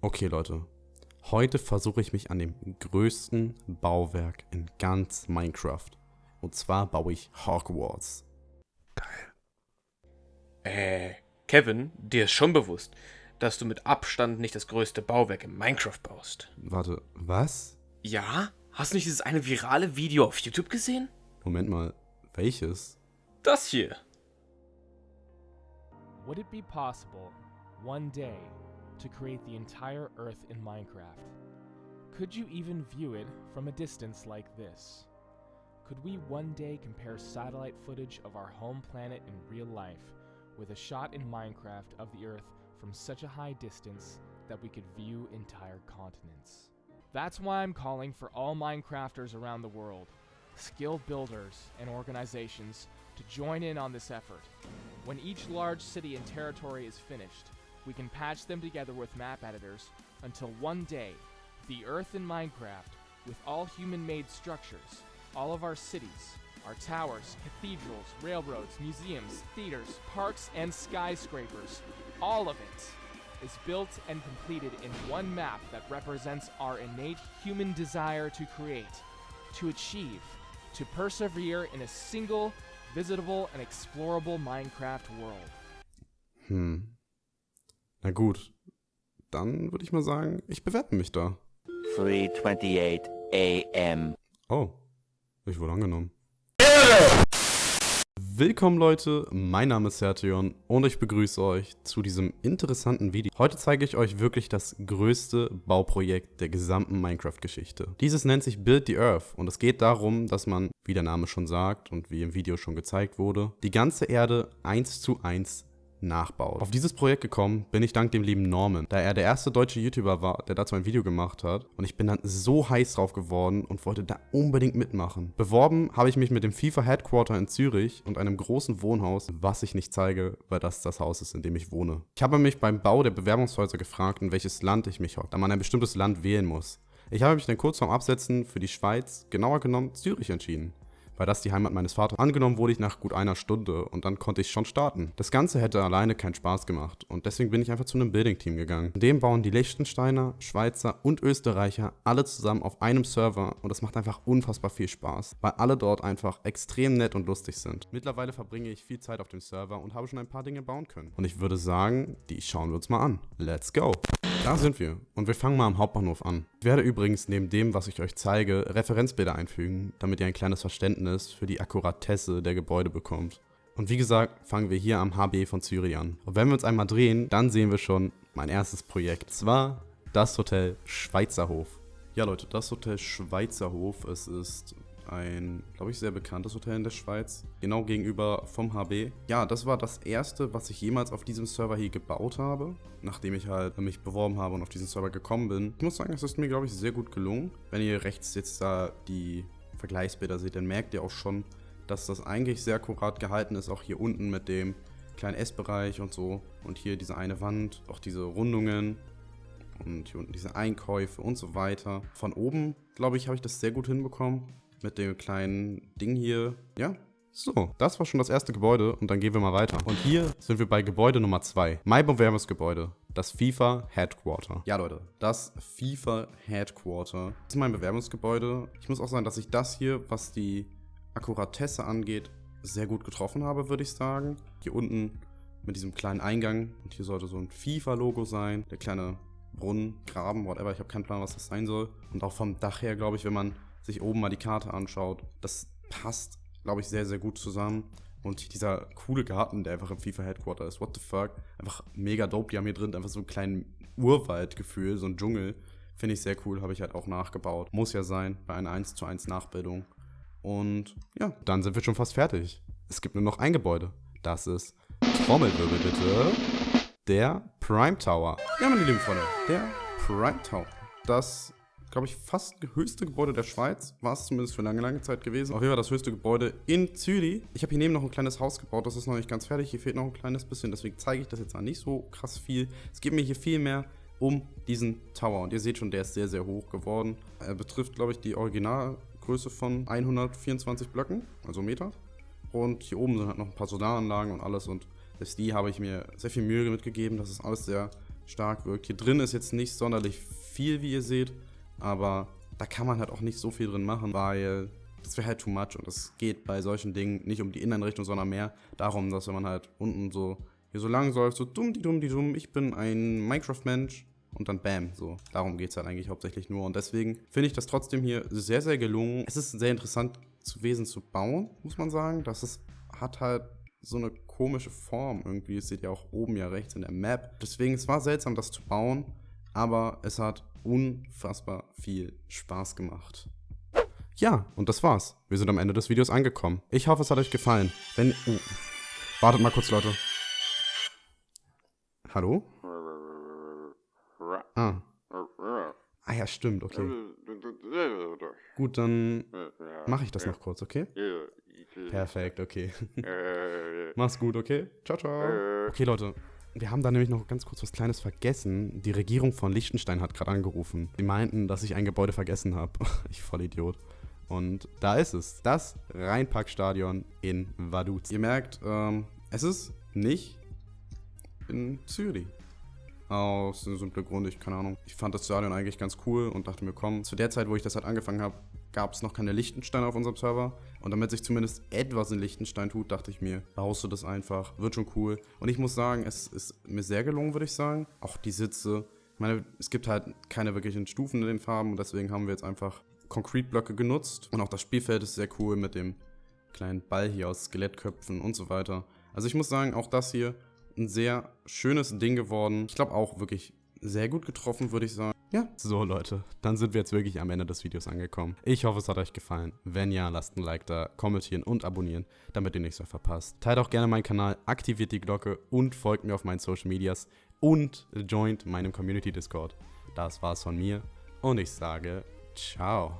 Okay, Leute. Heute versuche ich mich an dem größten Bauwerk in ganz Minecraft. Und zwar baue ich Hogwarts. Äh, Kevin, dir ist schon bewusst, dass du mit Abstand nicht das größte Bauwerk in Minecraft baust. Warte, was? Ja? Hast du nicht dieses eine virale Video auf YouTube gesehen? Moment mal, welches? Das hier. Would it be possible, one day, to create the entire Earth in Minecraft? Could you even view it from a distance like this? Could we one day compare satellite footage of our home planet in real life with a shot in Minecraft of the Earth from such a high distance that we could view entire continents? That's why I'm calling for all Minecrafters around the world, skilled builders and organizations, to join in on this effort. When each large city and territory is finished, we can patch them together with map editors until one day, the Earth in Minecraft, with all human made structures, all of our cities, our towers, cathedrals, railroads, museums, theaters, parks, and skyscrapers, all of it is built and completed in one map that represents our innate human desire to create, to achieve, to persevere in a single, visitable, and explorable Minecraft world. Hm. Na gut. Dann würde ich mal sagen, ich bewerbe mich da. 3:28 a.m. Oh, ich wurde angenommen. Willkommen Leute, mein Name ist Sertion und ich begrüße euch zu diesem interessanten Video. Heute zeige ich euch wirklich das größte Bauprojekt der gesamten Minecraft-Geschichte. Dieses nennt sich Build the Earth und es geht darum, dass man, wie der Name schon sagt und wie im Video schon gezeigt wurde, die ganze Erde eins zu eins nachbaut. Auf dieses Projekt gekommen bin ich dank dem lieben Norman, da er der erste deutsche YouTuber war, der dazu ein Video gemacht hat. Und ich bin dann so heiß drauf geworden und wollte da unbedingt mitmachen. Beworben habe ich mich mit dem FIFA Headquarter in Zürich und einem großen Wohnhaus, was ich nicht zeige, weil das das Haus ist, in dem ich wohne. Ich habe mich beim Bau der Bewerbungshäuser gefragt, in welches Land ich mich hocke, da man ein bestimmtes Land wählen muss. Ich habe mich dann kurz vorm Absetzen für die Schweiz, genauer genommen Zürich entschieden weil das die Heimat meines Vaters. Angenommen wurde ich nach gut einer Stunde und dann konnte ich schon starten. Das Ganze hätte alleine keinen Spaß gemacht und deswegen bin ich einfach zu einem Building-Team gegangen. In dem bauen die Liechtensteiner, Schweizer und Österreicher alle zusammen auf einem Server und das macht einfach unfassbar viel Spaß, weil alle dort einfach extrem nett und lustig sind. Mittlerweile verbringe ich viel Zeit auf dem Server und habe schon ein paar Dinge bauen können. Und ich würde sagen, die schauen wir uns mal an. Let's go! Da sind wir und wir fangen mal am Hauptbahnhof an. Ich werde übrigens neben dem, was ich euch zeige, Referenzbilder einfügen, damit ihr ein kleines Verständnis für die Akkuratesse der Gebäude bekommt. Und wie gesagt, fangen wir hier am HB von Zürich an. Und wenn wir uns einmal drehen, dann sehen wir schon mein erstes Projekt. Zwar das Hotel Schweizerhof. Ja Leute, das Hotel Schweizerhof, es ist ein, glaube ich, sehr bekanntes Hotel in der Schweiz. Genau gegenüber vom HB. Ja, das war das erste, was ich jemals auf diesem Server hier gebaut habe. Nachdem ich halt mich beworben habe und auf diesen Server gekommen bin. Ich muss sagen, es ist mir, glaube ich, sehr gut gelungen. Wenn ihr rechts jetzt da die Vergleichsbilder seht, dann merkt ihr auch schon, dass das eigentlich sehr akkurat gehalten ist. Auch hier unten mit dem kleinen Essbereich und so. Und hier diese eine Wand, auch diese Rundungen und hier unten diese Einkäufe und so weiter. Von oben, glaube ich, habe ich das sehr gut hinbekommen mit dem kleinen Ding hier. Ja, so, das war schon das erste Gebäude und dann gehen wir mal weiter. Und hier sind wir bei Gebäude Nummer 2. Mein Bewerbungsgebäude. Das FIFA Headquarter. Ja, Leute, das FIFA Headquarter. Das ist mein Bewerbungsgebäude. Ich muss auch sagen, dass ich das hier, was die Akkuratesse angeht, sehr gut getroffen habe, würde ich sagen. Hier unten mit diesem kleinen Eingang. Und hier sollte so ein FIFA-Logo sein. Der kleine Brunnen, Graben, whatever. Ich habe keinen Plan, was das sein soll. Und auch vom Dach her, glaube ich, wenn man sich oben mal die Karte anschaut, das passt, glaube ich, sehr, sehr gut zusammen. Und dieser coole Garten, der einfach im FIFA Headquarter ist, what the fuck, einfach mega dope. Die haben hier drin einfach so einen kleinen Urwaldgefühl, so ein Dschungel. Finde ich sehr cool, habe ich halt auch nachgebaut. Muss ja sein, bei einer 1 zu 1 Nachbildung. Und ja, dann sind wir schon fast fertig. Es gibt nur noch ein Gebäude. Das ist, Trommelwirbel bitte, der Prime Tower. Ja, meine lieben Freunde, der Prime Tower. Das glaube ich, fast höchste Gebäude der Schweiz. War es zumindest für lange, lange Zeit gewesen. Auf jeden Fall das höchste Gebäude in Zürich. Ich habe hier neben noch ein kleines Haus gebaut. Das ist noch nicht ganz fertig. Hier fehlt noch ein kleines bisschen. Deswegen zeige ich das jetzt mal nicht so krass viel. Es geht mir hier viel mehr um diesen Tower. Und ihr seht schon, der ist sehr, sehr hoch geworden. Er betrifft, glaube ich, die Originalgröße von 124 Blöcken, also Meter. Und hier oben sind halt noch ein paar Solaranlagen und alles. Und selbst die habe ich mir sehr viel Mühe mitgegeben. Das ist alles sehr stark wirkt. Hier drin ist jetzt nicht sonderlich viel, wie ihr seht, aber da kann man halt auch nicht so viel drin machen, weil das wäre halt too much und es geht bei solchen Dingen nicht um die Innenrichtung, sondern mehr darum, dass wenn man halt unten so hier so lang läuft, so dumm, die dumm, die dumm, ich bin ein Minecraft-Mensch und dann bam, so. Darum geht es halt eigentlich hauptsächlich nur und deswegen finde ich das trotzdem hier sehr, sehr gelungen. Es ist sehr interessant gewesen zu bauen, muss man sagen. Das ist, hat halt so eine komische Form irgendwie. Das seht ihr auch oben ja rechts in der Map. Deswegen, es war seltsam, das zu bauen, aber es hat unfassbar viel Spaß gemacht. Ja, und das war's. Wir sind am Ende des Videos angekommen. Ich hoffe, es hat euch gefallen. Wenn... Oh. Wartet mal kurz, Leute. Hallo? Ah. Ah ja, stimmt, okay. Gut, dann mache ich das noch kurz, okay? Perfekt, okay. Mach's gut, okay? Ciao, ciao. Okay, Leute. Wir haben da nämlich noch ganz kurz was Kleines vergessen. Die Regierung von Liechtenstein hat gerade angerufen. Die meinten, dass ich ein Gebäude vergessen habe. ich voll Idiot. Und da ist es. Das Rheinparkstadion in Vaduz. Ihr merkt, ähm, es ist nicht in Zürich. Aus einem simplen Grund, ich keine Ahnung. Ich fand das Stadion eigentlich ganz cool und dachte mir, komm, zu der Zeit, wo ich das halt angefangen habe, gab es noch keine Lichtensteine auf unserem Server. Und damit sich zumindest etwas in Lichtenstein tut, dachte ich mir, baust du das einfach, wird schon cool. Und ich muss sagen, es ist mir sehr gelungen, würde ich sagen. Auch die Sitze. Ich meine, es gibt halt keine wirklichen Stufen in den Farben und deswegen haben wir jetzt einfach Concrete-Blöcke genutzt. Und auch das Spielfeld ist sehr cool mit dem kleinen Ball hier aus Skelettköpfen und so weiter. Also ich muss sagen, auch das hier ein sehr schönes Ding geworden. Ich glaube auch wirklich sehr gut getroffen, würde ich sagen. Ja, so Leute, dann sind wir jetzt wirklich am Ende des Videos angekommen. Ich hoffe, es hat euch gefallen. Wenn ja, lasst ein Like da, kommentieren und abonnieren, damit ihr nichts mehr verpasst. Teilt auch gerne meinen Kanal, aktiviert die Glocke und folgt mir auf meinen Social Medias und joint meinem Community Discord. Das war's von mir und ich sage ciao.